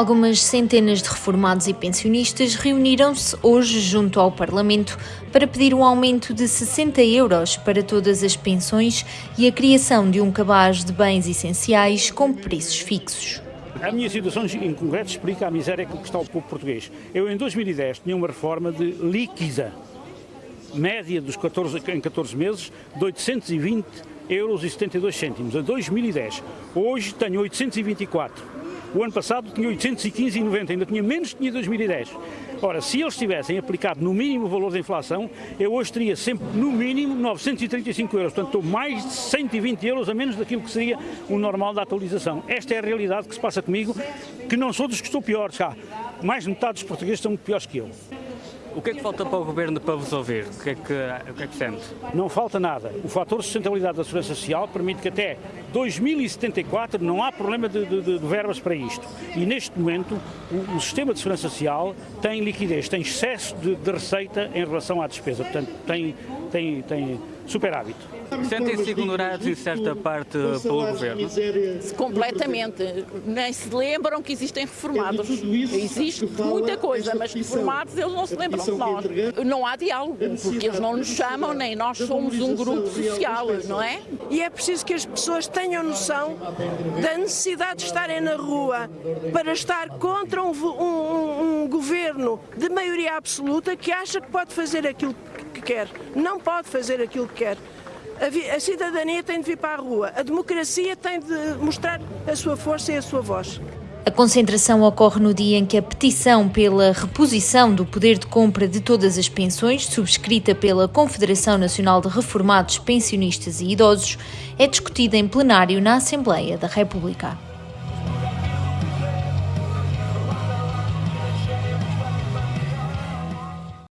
Algumas centenas de reformados e pensionistas reuniram-se hoje junto ao Parlamento para pedir um aumento de 60 euros para todas as pensões e a criação de um cabaz de bens essenciais com preços fixos. A minha situação em concreto explica a miséria que está o povo português. Eu, em 2010, tinha uma reforma de líquida, média dos 14, em 14 meses, de 820 euros e 72 cêntimos. Em 2010, hoje tenho 824 o ano passado tinha 815,90, ainda tinha menos que tinha 2010. Ora, se eles tivessem aplicado no mínimo o valor da inflação, eu hoje teria sempre no mínimo 935 euros. Portanto, estou mais de 120 euros a menos daquilo que seria o normal da atualização. Esta é a realidade que se passa comigo, que não sou dos que estou piores. Já. Mais de metade dos portugueses estão piores que eu. O que é que falta para o Governo para vos ouvir? O que é que, o que, é que sente? Não falta nada. O fator de sustentabilidade da segurança social permite que até 2074 não há problema de, de, de verbas para isto. E neste momento o, o, sistema de segurança social tem liquidez, tem excesso de, de receita em relação à despesa. Portanto, tem, tem, tem superávit. Sentem-se ignorados em certa parte pelo Governo? Completamente. Nem se lembram que existem reformados. Existe muita coisa, mas reformados eles não se lembram de nós. Não há diálogo, porque eles não nos chamam, nem nós somos um grupo social, não é? E é preciso que as pessoas tenham noção da necessidade de estarem na rua para estar contra um, um, um governo de maioria absoluta que acha que pode fazer aquilo que quer. Não pode fazer aquilo que quer. A, a cidadania tem de vir para a rua, a democracia tem de mostrar a sua força e a sua voz. A concentração ocorre no dia em que a petição pela reposição do poder de compra de todas as pensões, subscrita pela Confederação Nacional de Reformados, Pensionistas e Idosos, é discutida em plenário na Assembleia da República.